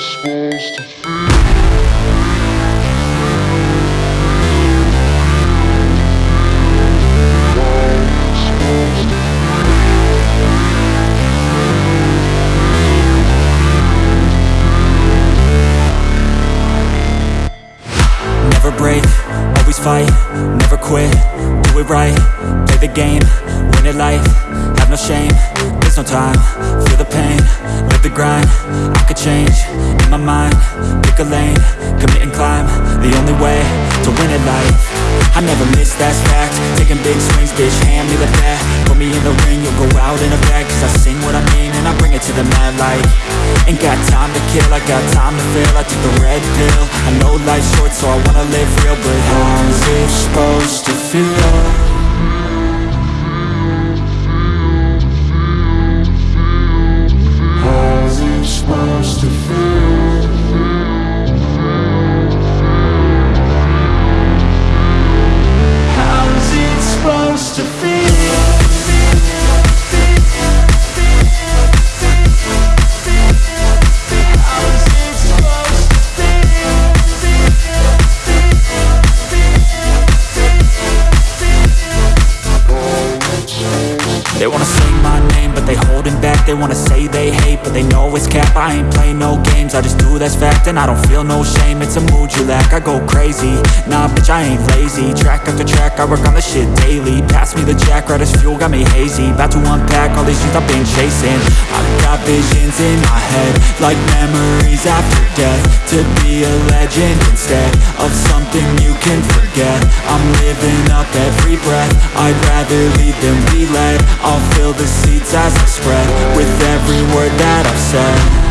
supposed to feel? Never break, always fight, never quit, do it right, play the game, win it life, have no shame, there's no time, feel the pain, the grind, I could change, in my mind, pick a lane, commit and climb, the only way to win at life, I never miss, that's fact, taking big swings, bitch, hand me the bat, put me in the ring, you'll go out in a bag, cause I sing what I mean, and I bring it to the mad light, ain't got time to kill, I got time to feel, I took the red pill, I know life's short, so I wanna live real, but how's it supposed to feel? Wanna say they hate, but they know it's cap. I ain't play no games, I just do that's fact And I don't feel no shame, it's a mood you lack I go crazy, nah bitch I ain't lazy. Track after track, I work on the shit daily. Pass me the jack, right as fuel, got me hazy. About to unpack all these things I've been chasing. I've got visions in my head Like memories after death. To be a legend instead Of something you can forget. I'm living up every breath. I'd rather lead than be led I'll fill the seats as I spread With every word that I've said